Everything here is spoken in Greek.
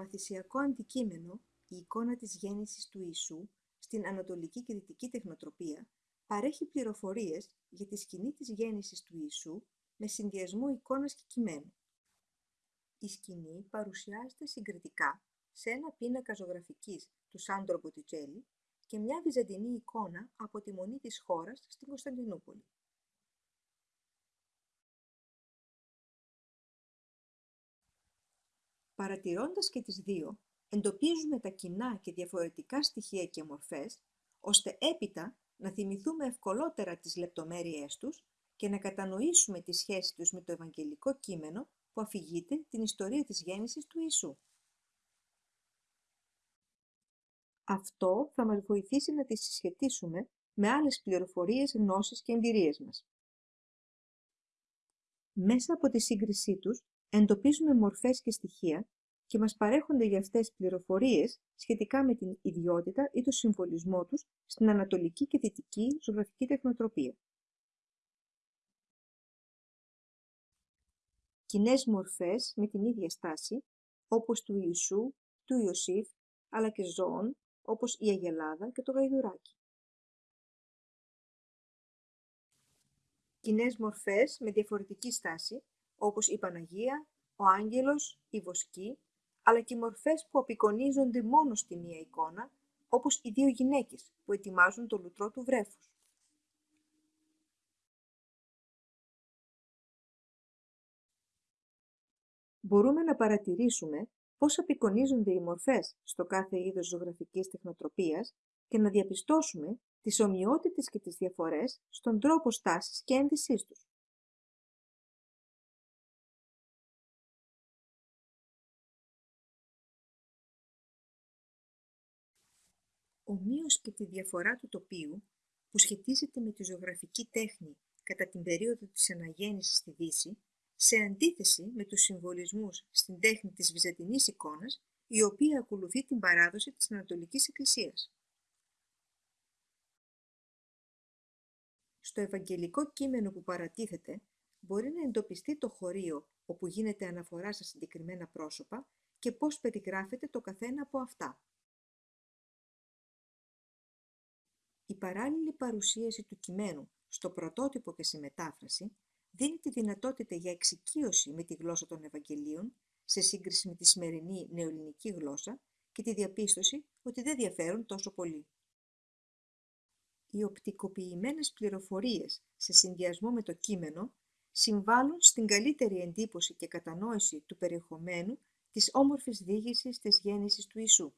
Το μαθησιακό αντικείμενο, η εικόνα της γέννησης του Ιησού, στην Ανατολική και Δυτική Τεχνοτροπία, παρέχει πληροφορίες για τη σκηνή της γέννησης του Ιησού με συνδυασμό εικόνας και κειμένου. Η σκηνή παρουσιάζεται συγκριτικά σε ένα πίνακα ζωγραφικής του Σάντρο Μποτιτζέλη και μια βυζαντινή εικόνα από τη Μονή της χώρας στην Κωνσταντινούπολη. Παρατηρώντας και τις δύο, εντοπίζουμε τα κοινά και διαφορετικά στοιχεία και μορφές, ώστε έπειτα να θυμηθούμε ευκολότερα τις λεπτομέρειές τους και να κατανοήσουμε τη σχέση τους με το Ευαγγελικό κείμενο που αφηγείται την ιστορία της γέννησης του Ιησού. Αυτό θα μας βοηθήσει να τις συσχετίσουμε με άλλες πληροφορίες, γνώσεις και εμπειρίες μας. Μέσα από τη σύγκρισή τους εντοπίζουμε μορφές και στοιχεία και μας παρέχονται για αυτές πληροφορίες σχετικά με την ιδιότητα ή το συμβολισμό τους στην ανατολική και δυτική ζωγραφική τεχνοτροπία. Κοινές μορφές με την ίδια στάση, όπως του Ιησού, του Ιωσήφ, αλλά και ζώων, όπως η Αγελάδα και το Γαϊδουράκι. Κοινές μορφές με διαφορετική στάση, όπως η Παναγία, ο Άγγελος, η Βοσκή, αλλά και μορφές που απεικονίζονται μόνο στη μία εικόνα, όπως οι δύο γυναίκες που ετοιμάζουν το λουτρό του βρέφους. Μπορούμε να παρατηρήσουμε πώς απεικονίζονται οι μορφές στο κάθε είδος ζωγραφικής τεχνοτροπίας και να διαπιστώσουμε τις ομοιότητες και τις διαφορές στον τρόπο στάσης και ένδυσής τους. Ομοίως και τη διαφορά του τοπίου, που σχετίζεται με τη ζωγραφική τέχνη κατά την περίοδο της αναγέννησης στη Δύση, σε αντίθεση με τους συμβολισμούς στην τέχνη της βυζαντινής εικόνας, η οποία ακολουθεί την παράδοση της Ανατολικής Εκκλησίας. Στο Ευαγγελικό κείμενο που παρατίθεται, μπορεί να εντοπιστεί το χωρίο όπου γίνεται αναφορά στα συγκεκριμένα πρόσωπα και πώς περιγράφεται το καθένα από αυτά. Παράλληλη παρουσίαση του κειμένου στο πρωτότυπο και στη μετάφραση δίνει τη δυνατότητα για εξοικείωση με τη γλώσσα των Ευαγγελίων σε σύγκριση με τη σημερινή νεοελληνική γλώσσα και τη διαπίστωση ότι δεν διαφέρουν τόσο πολύ. Οι οπτικοποιημένες πληροφορίες σε συνδυασμό με το κείμενο συμβάλλουν στην καλύτερη εντύπωση και κατανόηση του περιεχομένου της όμορφης διήγησης της γέννησης του Ιησού.